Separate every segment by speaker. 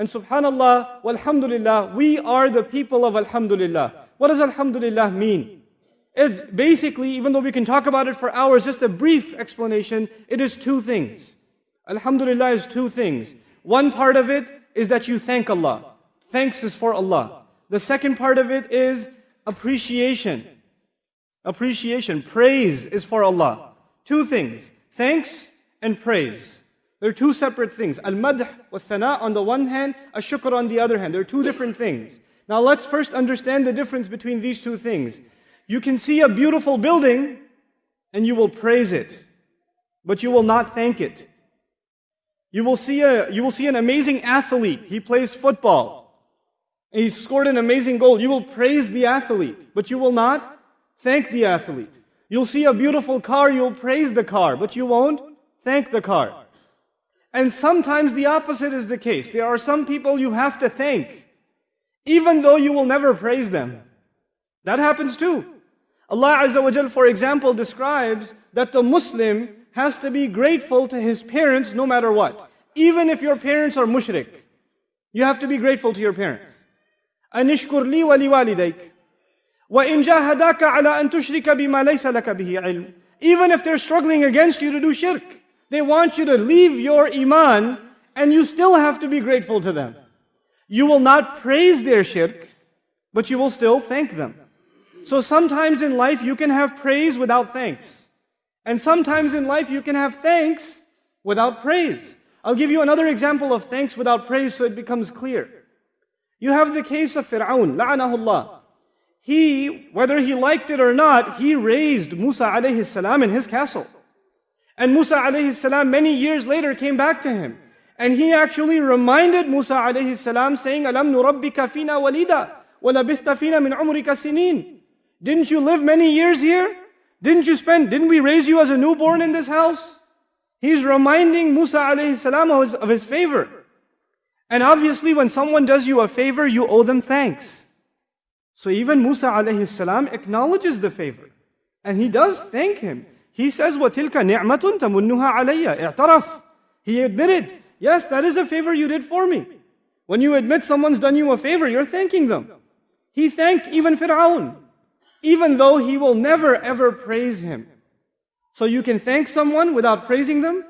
Speaker 1: And subhanallah, walhamdulillah, we are the people of alhamdulillah. What does alhamdulillah mean? It's basically, even though we can talk about it for hours, just a brief explanation, it is two things. Alhamdulillah is two things. One part of it is that you thank Allah. Thanks is for Allah. The second part of it is appreciation. Appreciation. Praise is for Allah. Two things. Thanks and praise. They're two separate things. Al-madh wa thana on the one hand, ash-shukr on the other hand. They're two different things. Now let's first understand the difference between these two things. You can see a beautiful building and you will praise it, but you will not thank it. You will see, a, you will see an amazing athlete. He plays football. And he scored an amazing goal. You will praise the athlete, but you will not thank the athlete. You'll see a beautiful car, you'll praise the car, but you won't thank the car. And sometimes the opposite is the case. There are some people you have to thank, even though you will never praise them. That happens too. Allah Azza wa Jal, for example, describes that the Muslim has to be grateful to his parents no matter what. Even if your parents are mushrik, you have to be grateful to your parents. أنشكر لي ولوالديك وإن جاهداك على أن تشرك بما ليس لك به علم Even if they're struggling against you to do shirk, they want you to leave your iman and you still have to be grateful to them. You will not praise their shirk, but you will still thank them. So sometimes in life you can have praise without thanks. And sometimes in life you can have thanks without praise. I'll give you another example of thanks without praise so it becomes clear. You have the case of Fir'aun, la'anahullah. He, whether he liked it or not, he raised Musa alayhi salam in his castle. And Musa alayhi salam many years later came back to him. And he actually reminded Musa alayhi salam saying, Alam nurabbika fina walida, walabithta fina min umrika sinin. Didn't you live many years here? Didn't you spend, didn't we raise you as a newborn in this house? He's reminding Musa alayhi salam of his, of his favor. And obviously when someone does you a favor, you owe them thanks. So even Musa alayhi salam acknowledges the favor. And he does thank him. He says, وَتِلْكَ نِعْمَةٌ تَمُنُّهَا عَلَيَّ اعْتَرَفْ He admitted, yes, that is a favor you did for me. When you admit someone's done you a favor, you're thanking them. He thanked even Fir'aun, even though he will never ever praise him. So you can thank someone without praising them,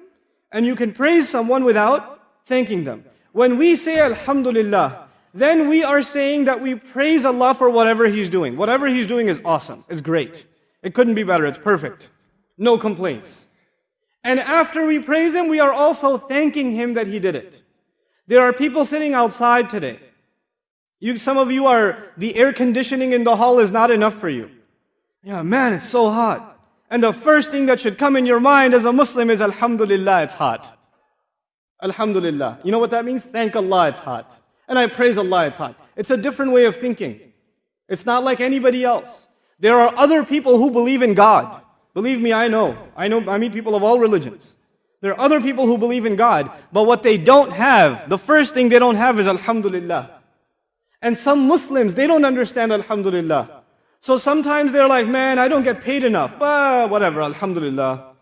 Speaker 1: and you can praise someone without thanking them. When we say Alhamdulillah, then we are saying that we praise Allah for whatever He's doing. Whatever He's doing is awesome, it's great. It couldn't be better, it's perfect. No complaints. And after we praise Him, we are also thanking Him that He did it. There are people sitting outside today. You, some of you are, the air conditioning in the hall is not enough for you. Yeah, man, it's so hot. And the first thing that should come in your mind as a Muslim is Alhamdulillah, it's hot. Alhamdulillah. You know what that means? Thank Allah, it's hot. And I praise Allah, it's hot. It's a different way of thinking. It's not like anybody else. There are other people who believe in God. Believe me, I know. I know, I meet people of all religions. There are other people who believe in God, but what they don't have, the first thing they don't have is Alhamdulillah. And some Muslims, they don't understand Alhamdulillah. So sometimes they're like, man, I don't get paid enough. But whatever, Alhamdulillah.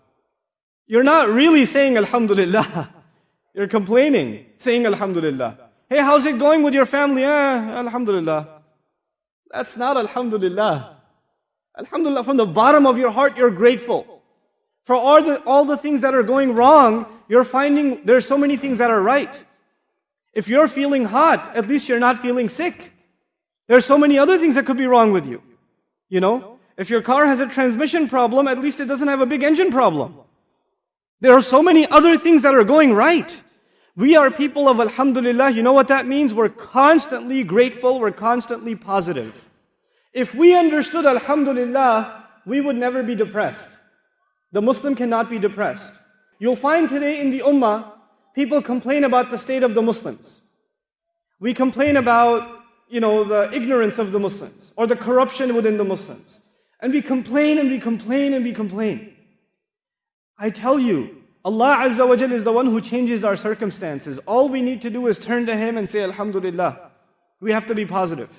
Speaker 1: You're not really saying Alhamdulillah. You're complaining, saying Alhamdulillah. Hey, how's it going with your family? Eh, Alhamdulillah. That's not Alhamdulillah. Alhamdulillah, from the bottom of your heart, you're grateful. For all the, all the things that are going wrong, you're finding there's so many things that are right. If you're feeling hot, at least you're not feeling sick. There's so many other things that could be wrong with you. You know, if your car has a transmission problem, at least it doesn't have a big engine problem. There are so many other things that are going right. We are people of Alhamdulillah. You know what that means? We're constantly grateful, we're constantly positive. If we understood Alhamdulillah, we would never be depressed. The Muslim cannot be depressed. You'll find today in the Ummah, people complain about the state of the Muslims. We complain about, you know, the ignorance of the Muslims or the corruption within the Muslims. And we complain and we complain and we complain. I tell you, Allah Azza wa is the one who changes our circumstances. All we need to do is turn to Him and say, Alhamdulillah. We have to be positive.